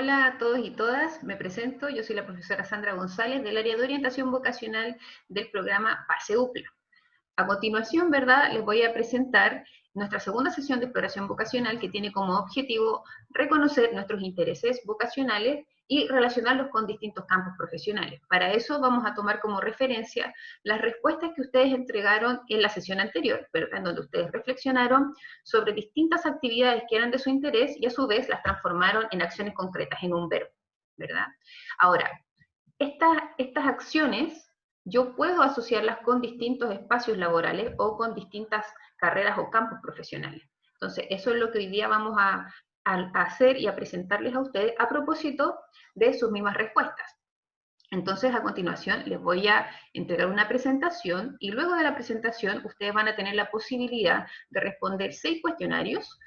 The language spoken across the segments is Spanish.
Hola a todos y todas, me presento, yo soy la profesora Sandra González del área de orientación vocacional del programa PASE UPLA. A continuación, ¿verdad?, les voy a presentar nuestra segunda sesión de exploración vocacional que tiene como objetivo reconocer nuestros intereses vocacionales y relacionarlos con distintos campos profesionales. Para eso vamos a tomar como referencia las respuestas que ustedes entregaron en la sesión anterior, en donde ustedes reflexionaron sobre distintas actividades que eran de su interés y a su vez las transformaron en acciones concretas, en un verbo, ¿verdad? Ahora, estas acciones yo puedo asociarlas con distintos espacios laborales o con distintas carreras o campos profesionales. Entonces, eso es lo que hoy día vamos a, hacer y a presentarles a ustedes a propósito de sus mismas respuestas. Entonces, a continuación, les voy a entregar una presentación y luego de la presentación ustedes van a tener la posibilidad de responder seis cuestionarios,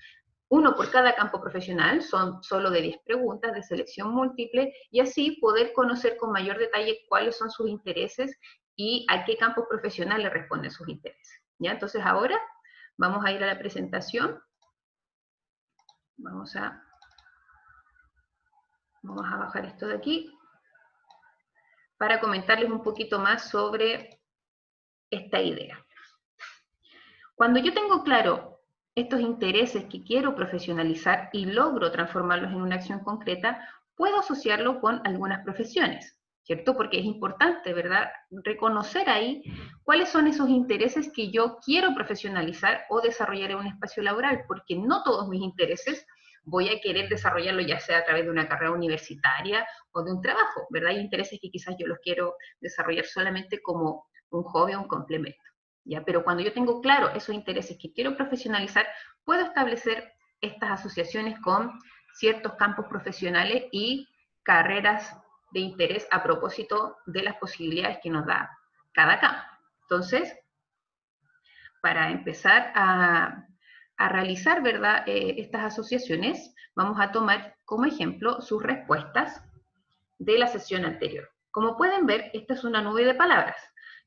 uno por cada campo profesional, son solo de 10 preguntas de selección múltiple, y así poder conocer con mayor detalle cuáles son sus intereses y a qué campo profesional le responden sus intereses. ¿Ya? Entonces ahora vamos a ir a la presentación. Vamos a, vamos a bajar esto de aquí para comentarles un poquito más sobre esta idea. Cuando yo tengo claro estos intereses que quiero profesionalizar y logro transformarlos en una acción concreta, puedo asociarlo con algunas profesiones, ¿cierto? Porque es importante, ¿verdad? Reconocer ahí cuáles son esos intereses que yo quiero profesionalizar o desarrollar en un espacio laboral, porque no todos mis intereses voy a querer desarrollarlo ya sea a través de una carrera universitaria o de un trabajo, ¿verdad? Hay intereses que quizás yo los quiero desarrollar solamente como un hobby o un complemento. ¿Ya? Pero cuando yo tengo claro esos intereses que quiero profesionalizar, puedo establecer estas asociaciones con ciertos campos profesionales y carreras de interés a propósito de las posibilidades que nos da cada campo. Entonces, para empezar a, realizar ¿verdad? Eh, estas asociaciones, vamos a tomar como ejemplo sus respuestas de la sesión anterior. Como pueden ver, esta es una nube de palabras.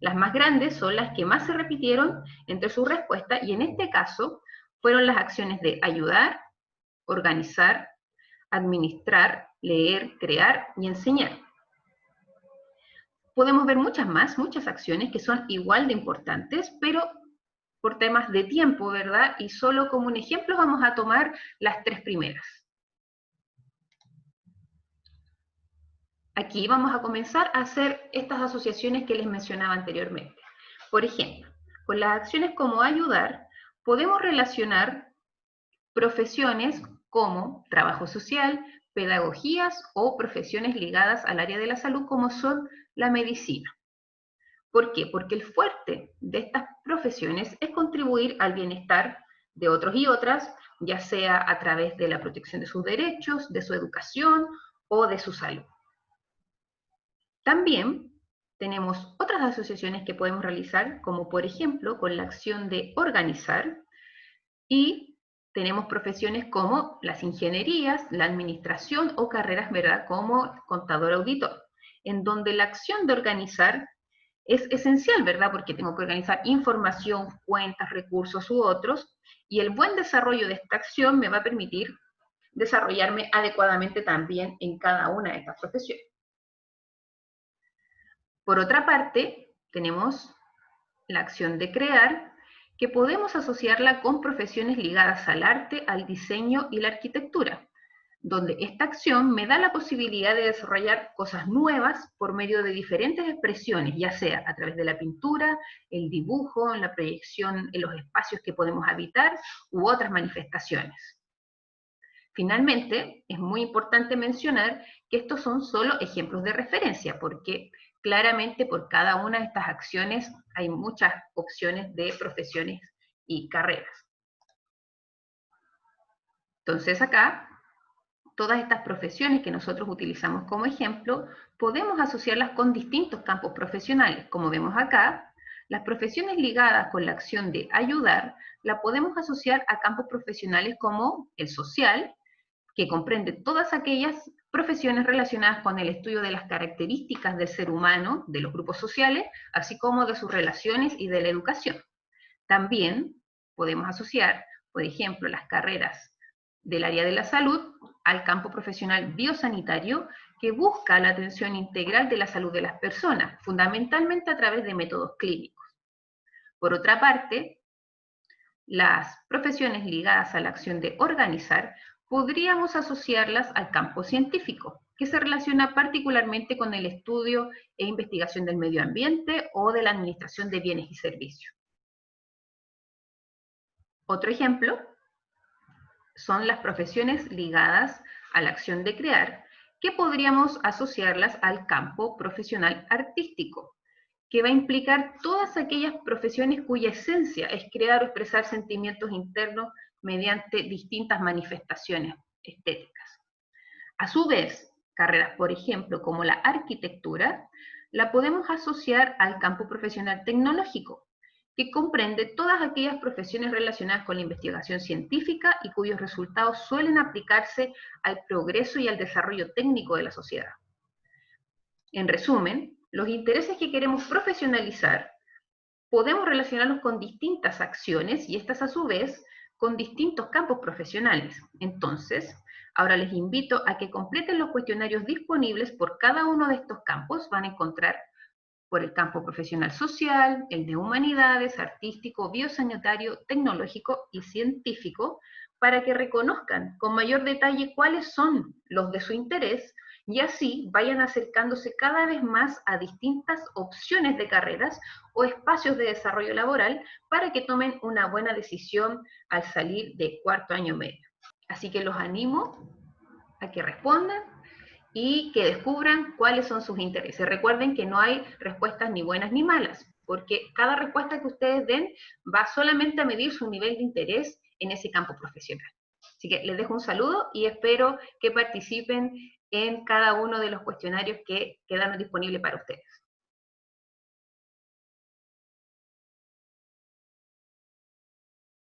Las más grandes son las que más se repitieron entre sus respuestas y en este caso fueron las acciones de ayudar, organizar, administrar, leer, crear y enseñar. Podemos ver muchas más, muchas acciones que son igual de importantes, pero por temas de tiempo, ¿verdad? Y solo como un ejemplo vamos a tomar las tres primeras. Aquí vamos a comenzar a hacer estas asociaciones que les mencionaba anteriormente. Por ejemplo, con las acciones como ayudar, podemos relacionar profesiones como trabajo social, pedagogías o profesiones ligadas al área de la salud como son la medicina. ¿Por qué? Porque el fuerte de estas profesiones es contribuir al bienestar de otros y otras, ya sea a través de la protección de sus derechos, de su educación o de su salud. También tenemos otras asociaciones que podemos realizar, como por ejemplo con la acción de organizar, y tenemos profesiones como las ingenierías, la administración o carreras, ¿verdad?, como contador auditor, en donde la acción de organizar es esencial, ¿verdad?, porque tengo que organizar información, cuentas, recursos u otros, y el buen desarrollo de esta acción me va a permitir desarrollarme adecuadamente también en cada una de estas profesiones. Por otra parte, tenemos la acción de crear, que podemos asociarla con profesiones ligadas al arte, al diseño y la arquitectura, donde esta acción me da la posibilidad de desarrollar cosas nuevas por medio de diferentes expresiones, ya sea a través de la pintura, el dibujo, la proyección en los espacios que podemos habitar u otras manifestaciones. Finalmente, es muy importante mencionar que estos son solo ejemplos de referencia, porque claramente por cada una de estas acciones hay muchas opciones de profesiones y carreras. Entonces acá, todas estas profesiones que nosotros utilizamos como ejemplo, podemos asociarlas con distintos campos profesionales. Como vemos acá, las profesiones ligadas con la acción de ayudar, la podemos asociar a campos profesionales como el social, que comprende todas aquellas profesiones relacionadas con el estudio de las características del ser humano, de los grupos sociales, así como de sus relaciones y de la educación. También podemos asociar, por ejemplo, las carreras del área de la salud al campo profesional biosanitario que busca la atención integral de la salud de las personas, fundamentalmente a través de métodos clínicos. Por otra parte, las profesiones ligadas a la acción de organizar podríamos asociarlas al campo científico, que se relaciona particularmente con el estudio e investigación del medio ambiente o de la administración de bienes y servicios. Otro ejemplo son las profesiones ligadas a la acción de crear, que podríamos asociarlas al campo profesional artístico, que va a implicar todas aquellas profesiones cuya esencia es crear o expresar sentimientos internos mediante distintas manifestaciones estéticas. A su vez, carreras, por ejemplo, como la arquitectura, la podemos asociar al campo profesional tecnológico, que comprende todas aquellas profesiones relacionadas con la investigación científica y cuyos resultados suelen aplicarse al progreso y al desarrollo técnico de la sociedad. En resumen, los intereses que queremos profesionalizar podemos relacionarlos con distintas acciones y estas a su vez con distintos campos profesionales. Entonces, ahora les invito a que completen los cuestionarios disponibles por cada uno de estos campos. Van a encontrar por el campo profesional social, el de humanidades, artístico, biosanitario, tecnológico y científico, para que reconozcan con mayor detalle cuáles son los de su interés y así vayan acercándose cada vez más a distintas opciones de carreras o espacios de desarrollo laboral para que tomen una buena decisión al salir de cuarto año medio. Así que los animo a que respondan y que descubran cuáles son sus intereses. Recuerden que no hay respuestas ni buenas ni malas, porque cada respuesta que ustedes den va solamente a medir su nivel de interés en ese campo profesional. Así que les dejo un saludo y espero que participen en cada uno de los cuestionarios que quedan disponibles para ustedes.